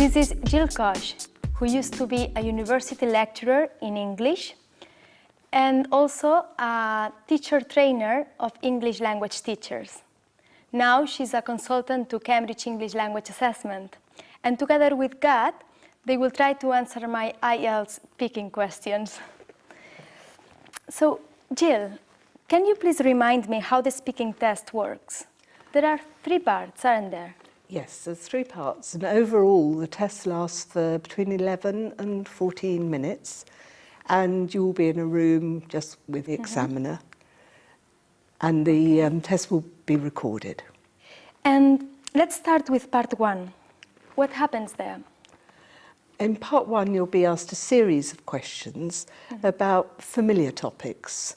This is Jill Koch, who used to be a university lecturer in English and also a teacher trainer of English language teachers. Now she's a consultant to Cambridge English Language Assessment. And together with Gad, they will try to answer my IELTS speaking questions. So, Jill, can you please remind me how the speaking test works? There are three parts, aren't there? Yes, there's three parts, and overall the test lasts for between 11 and 14 minutes, and you will be in a room just with the examiner, and the um, test will be recorded. And let's start with part one. What happens there? In part one, you'll be asked a series of questions about familiar topics,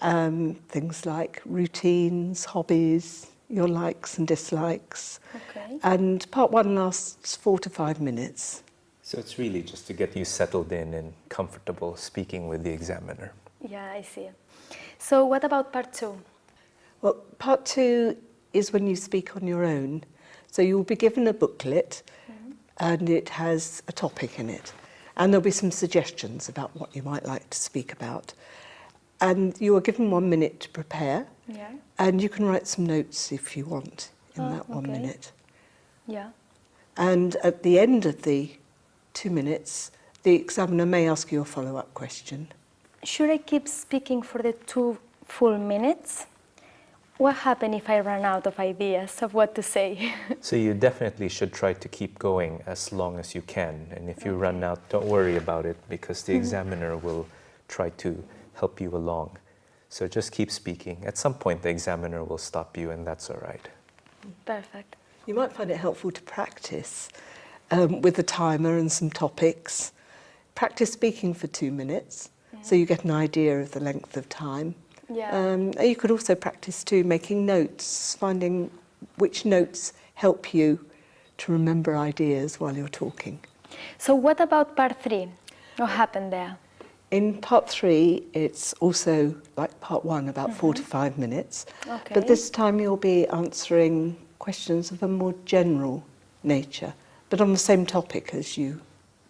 um, things like routines, hobbies, your likes and dislikes. Okay. And part one lasts four to five minutes. So it's really just to get you settled in and comfortable speaking with the examiner. Yeah, I see. So what about part two? Well, part two is when you speak on your own. So you'll be given a booklet mm-hmm. and it has a topic in it. And there'll be some suggestions about what you might like to speak about. And you are given one minute to prepare Yeah. and you can write some notes if you want in Oh, that one okay. minute. Yeah. And at the end of the two minutes, the examiner may ask you a follow-up question. Should I keep speaking for the two full minutes? What happens if I run out of ideas of what to say? So you definitely should try to keep going as long as you can. And if you run out, don't worry about it because the mm-hmm. examiner will try to help you along. So just keep speaking. At some point, the examiner will stop you, and that's all right. Perfect. You might find it helpful to practice um, with a timer and some topics. Practice speaking for two minutes so you get an idea of the length of time. Yeah. Um, you could also practice too making notes, finding which notes help you to remember ideas while you're talking. So what about part three? What happened there? In part three, it's also like part one, about four to five minutes. Okay. But this time you'll be answering questions of a more general nature, but on the same topic as you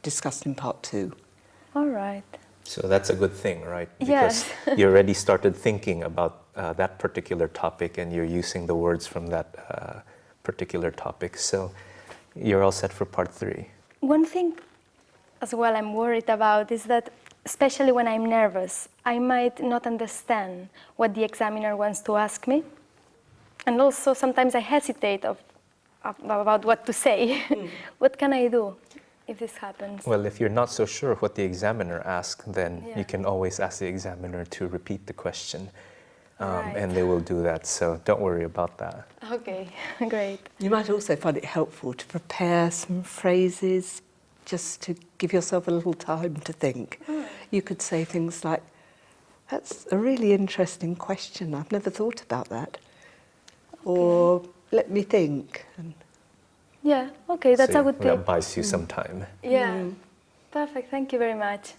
discussed in part two. All right. So that's a good thing, right? Yes. Because you already started thinking about uh, that particular topic and you're using the words from that uh, particular topic. So you're all set for part three. One thing as well I'm worried about is that especially when I'm nervous, I might not understand what the examiner wants to ask me. And also sometimes I hesitate of, of, about what to say. what can I do if this happens? Well, if you're not so sure what the examiner asks, then Yeah. you can always ask the examiner to repeat the question. Um, Right. And they will do that, so don't worry about that. Okay, great. You might also find it helpful to prepare some phrases just to give yourself a little time to think. Hmm. You could say things like, that's a really interesting question, I've never thought about that. Or, let me think. And Yeah, okay, that's So a good thing. That tip. buys you hmm. some time. Yeah, hmm. perfect, thank you very much.